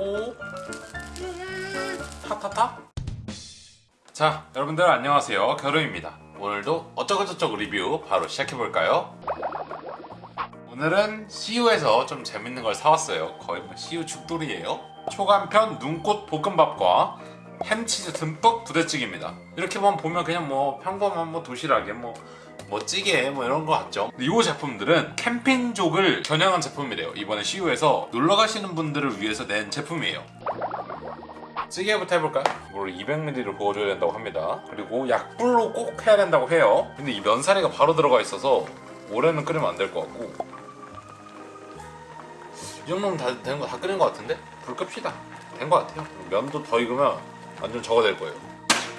오. 타타타? 자 여러분들 안녕하세요. 겨루입니다. 오늘도 어쩌고저쩌고 리뷰 바로 시작해볼까요? 오늘은 CU에서 좀 재밌는 걸 사왔어요. 거의 뭐 CU 죽돌이에요. 초간편 눈꽃 볶음밥과 햄치즈 듬뿍 부대찌개입니다. 이렇게 보면 보면 그냥 뭐 평범한 뭐 도시락에 뭐, 뭐 찌개 뭐 이런 거 같죠? 이 제품들은 캠핑족을 겨냥한 제품이래요. 이번에 CU에서 놀러 가시는 분들을 위해서 낸 제품이에요. 찌개부터 해볼까요? 물을 200ml를 부어줘야 된다고 합니다. 그리고 약불로 꼭 해야 된다고 해요. 근데 이 면사리가 바로 들어가 있어서 오래는 끓이면 안 될 것 같고. 이 정도면 다된거다 끓인 것 같은데? 불 끕시다. 된 것 같아요. 면도 더 익으면 완전 저거 될 거예요.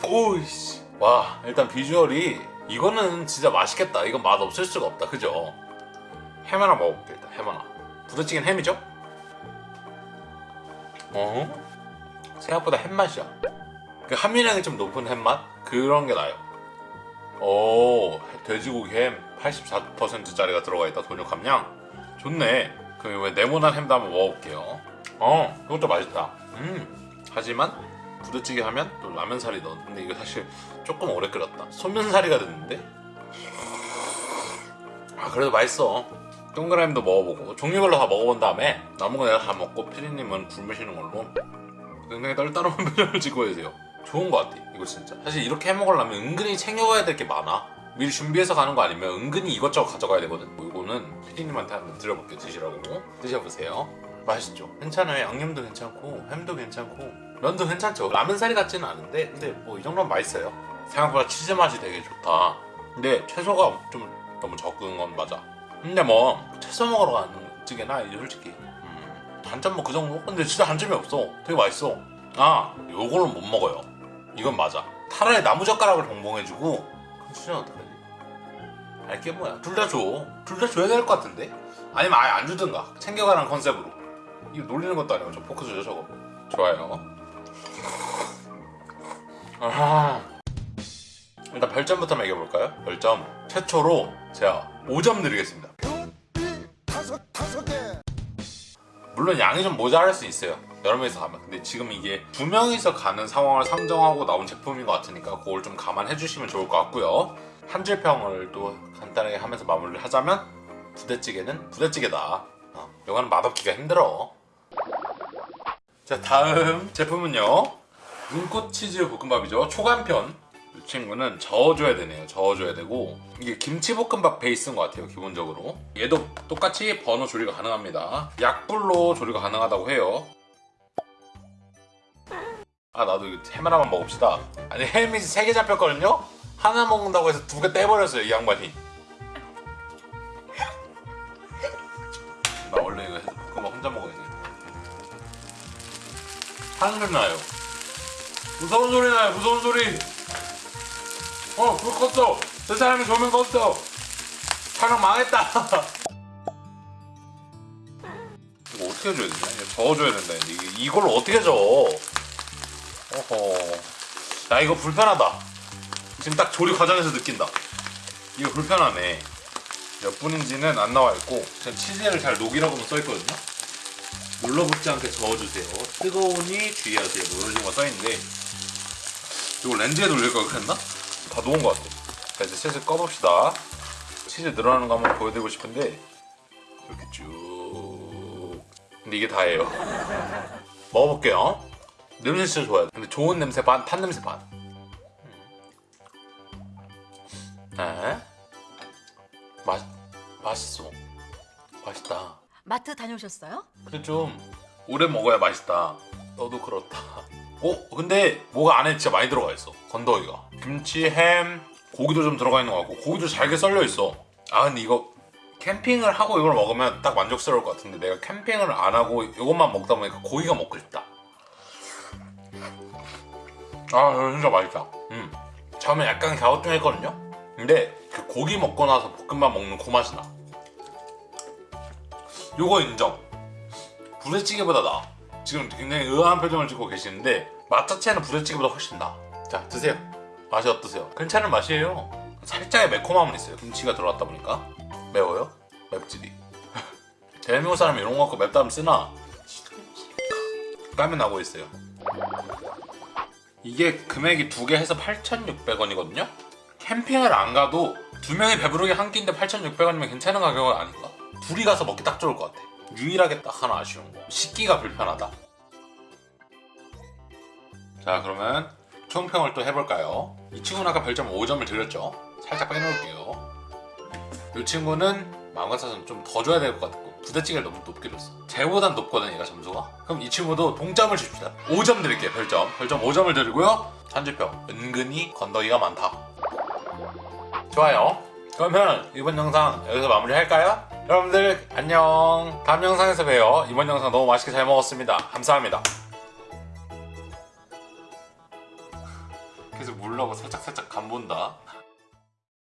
오이씨. 와 일단 비주얼이 이거는 진짜 맛있겠다. 이건 맛 없을 수가 없다. 그죠? 햄 하나 먹어볼게 일단 햄 하나. 부대찌개는 햄이죠? 어? 생각보다 햄맛이야. 그 함유량이 좀 높은 햄맛? 그런 게 나요. 오 돼지고기 햄 84%짜리가 들어가 있다 돈육 함량? 좋네. 그럼 왜 네모난 햄도 한번 먹어볼게요. 어 이것도 맛있다. 음 하지만 부대찌개 하면 또 라면사리 넣어. 근데 이거 사실 조금 오래 끓였다. 소면사리가 됐는데? 아 그래도 맛있어. 동그라미도 먹어보고. 종류별로 다 먹어본 다음에 남은 거 내가 다 먹고 피디님은 굶으시는 걸로 굉장히 떨떠름한 표정을 짓고 계세요. 좋은 거 같아 이거 진짜. 사실 이렇게 해먹으려면 은근히 챙겨가야 될 게 많아. 미리 준비해서 가는 거 아니면 은근히 이것저것 가져가야 되거든. 뭐 이거는 피디님한테 한번 드려볼게요 드시라고. 드셔보세요. 맛있죠? 괜찮아요. 양념도 괜찮고 햄도 괜찮고 면도 괜찮죠. 라면사리 같지는 않은데 근데 뭐 이 정도면 맛있어요. 생각보다 치즈 맛이 되게 좋다. 근데 채소가 좀 너무 적은 건 맞아. 근데 뭐 채소 먹으러 가는 찌개나 솔직히 음, 단점 뭐 그 정도? 근데 진짜 단점이 없어. 되게 맛있어. 아 요거는 못 먹어요. 이건 맞아. 차라리 나무젓가락을 동봉해주고 진짜 어떡하지? 알게 뭐야. 둘 다 줘. 둘 다 줘야 될 것 같은데? 아니면 아예 안 주든가. 챙겨가는 컨셉으로. 이거 놀리는 것도 아니고 저 포크스죠 저거. 좋아요 아 일단 별점부터 매겨볼까요? 별점 최초로 제가 5점 드리겠습니다. 물론 양이 좀 모자랄 수 있어요. 여러 명이서 가면. 근데 지금 이게 두 명이서 가는 상황을 상정하고 나온 제품인 것 같으니까 그걸 좀 감안해 주시면 좋을 것 같고요. 한 줄 평을 또 간단하게 하면서 마무리를 하자면 부대찌개는 부대찌개다. 어, 이거는 맛없기가 힘들어. 자 다음 제품은요 눈꽃 치즈 볶음밥이죠. 초간편. 이 친구는 저어줘야 되네요. 저어줘야 되고. 이게 김치볶음밥 베이스인 것 같아요 기본적으로. 얘도 똑같이 번호 조리가 가능합니다. 약불로 조리가 가능하다고 해요. 아 나도 햄 하나만 먹읍시다. 아니 햄이 3개 잡혔거든요? 하나 먹는다고 해서 두 개 떼버렸어요 이 양반이. 나 원래 이거 볶음밥 혼자 먹어야지 하는 소리 나요 무서운 소리 나요 무서운 소리 어, 불 껐어. 저 사람이 조명 껐어. 촬영 망했다. 이거 어떻게 해줘야 되냐? 저어줘야 된다. 이게 이걸 어떻게 저어? 어허. 야, 이거 불편하다. 지금 딱 조리 과정에서 느낀다. 이거 불편하네. 몇 분인지는 안 나와 있고, 그냥 치즈를 잘 녹이라고만 써 있거든요. 눌러붙지 않게 저어주세요. 뜨거우니 주의하세요. 뭐 이런 식으로 써 있는데, 이거 렌즈에 돌릴 걸 그랬나? 다 녹은 것 같아. 자, 이제 슬슬 꺼봅시다. 치즈 늘어나는 거 한번 보여드리고 싶은데 이렇게 쭉. 근데 이게 다예요. 먹어볼게요. 냄새 진짜 좋아요. 근데 좋은 냄새 반, 탄 냄새 반. 네. 맛, 맛있어. 맛있다. 마트 다녀오셨어요? 근데 좀 오래 먹어야 맛있다. 너도 그렇다. 어? 근데 뭐가 안에 진짜 많이 들어가 있어. 건더기가. 김치, 햄, 고기도 좀 들어가 있는 것 같고 고기도 잘게 썰려 있어. 아 근데 이거 캠핑을 하고 이걸 먹으면 딱 만족스러울 것 같은데 내가 캠핑을 안 하고 이것만 먹다 보니까 고기가 먹고 싶다. 아 진짜 맛있다. 음. 처음에 약간 갸우뚱했거든요. 근데 그 고기 먹고 나서 볶음밥 먹는 그 맛이 나. 요거 인정. 부대찌개보다 나. 지금 굉장히 의아한 표정을 짓고 계시는데 맛 자체는 부대찌개보다 훨씬 나. 자 드세요. 맛이 어떠세요? 괜찮은 맛이에요. 살짝의 매콤함은 있어요. 김치가 들어갔다 보니까 매워요? 맵찔이. 대한민국 사람이 이런 거 갖고 맵다면 쓰나? 까면 나오고 있어요. 이게 금액이 두 개 해서 8,600원이거든요. 캠핑을 안 가도 두 명이 배부르게 한 끼인데 8,600원이면 괜찮은 가격은 아닌가? 둘이 가서 먹기 딱 좋을 것 같아. 유일하게 딱 하나 아쉬운 거. 식기가 불편하다. 자 그러면 총평을 또 해볼까요? 이 친구는 아까 별점 5점을 드렸죠? 살짝 빼놓을게요. 이 친구는 마음 같아서는 좀더 줘야 될 것 같고 부대찌개를 너무 높게 줬어. 쟤보단 높거든 얘가 점수가. 그럼 이 친구도 동점을 줍시다. 5점 드릴게요 별점. 별점 5점을 드리고요. 한주평 은근히 건더기가 많다. 좋아요. 그러면 이번 영상 여기서 마무리 할까요? 여러분들 안녕. 다음 영상에서 봬요. 이번 영상 너무 맛있게 잘 먹었습니다. 감사합니다. 계속 물라고 살짝 살짝 간 본다.